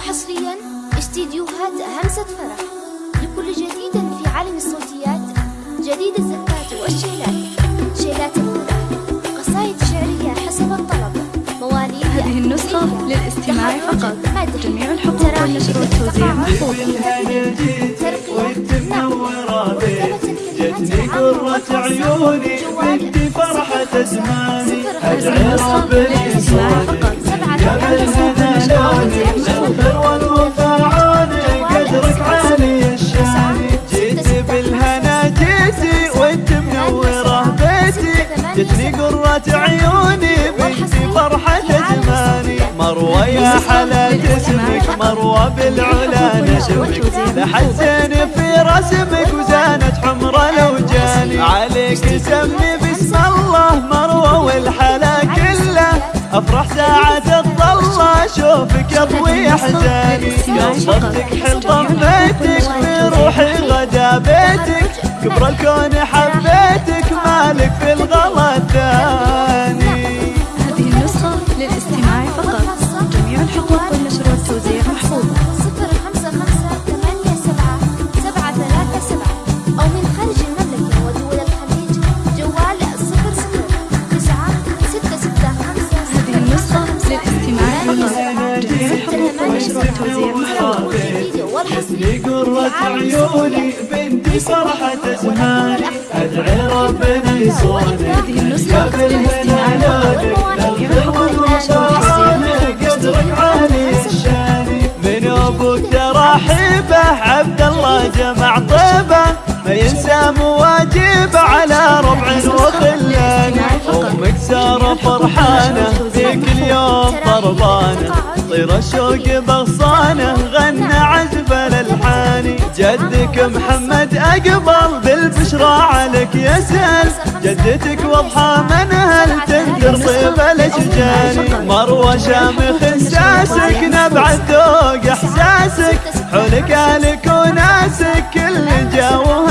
حصريا استديوهات همسة فرح لكل جديد في عالم الصوتيات جديد الزفات والشيلات شيلات الفرح قصائد شعرية حسب الطلب مواليد هذه النسخة للاستماع فقط جميع الحقوق والنشر والتوزيع محفوظ جتني قرة عيوني وانت فرحة زماني ربي يصونك يا بالهنا لوني قرة عيوني وانت فرحة زماني مروة يا حلا جسمك مروة بالعلا نشمك لحسن في رسمك وزانت حمرة لو جاني. عليك سمي بسم الله مروة والحلا كله. أفرح ساعة الضلة أشوفك يضوي احزاني قبضتك حل ضميتك بروحي غدا بيتك. كبر الكون حبيتك للاستماع فقط. جميع الحقوق والنشر والتوزيع محفوظ. صفر خمسة خمسة ثمانية سبعة سبعة ثلاثة سبعة أو من خارج المملكة ودول الخليج جوال صفر صفر تسعة ستة ستة خمسة هذه النسخة للاستماع فقط. جميع الحقوق والنشر والتوزيع محفوظ. جتني قرة عيوني بنتي فرحة زماني أدعي ربنا يصونك هذه النسخة ساره فرحانة ذيك اليوم طربانه طير الشوق بغصانة غنى عزف الالحاني جدك محمد أقبل بالبشرى عليك يسال جدتك واضحة من هل تنذر طيب الأشجان. مروة شامخ ساسك نبع الذوق إحساسك. حولك الك وناسك كل جوه